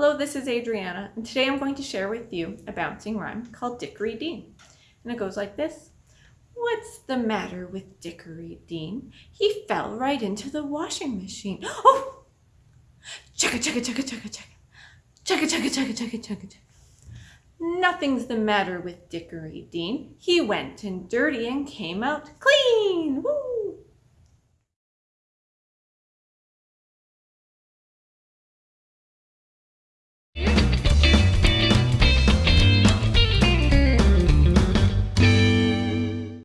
Hello, this is Adriana, and today I'm going to share with you a bouncing rhyme called Dickory Dean. And it goes like this. What's the matter with Dickory Dean? He fell right into the washing machine. Oh! Chugga, chugga, chugga, chugga, chugga. Chugga, chugga, chugga, chugga, chugga, chugga. Nothing's the matter with Dickory Dean. He went in dirty and came out clean. Woo!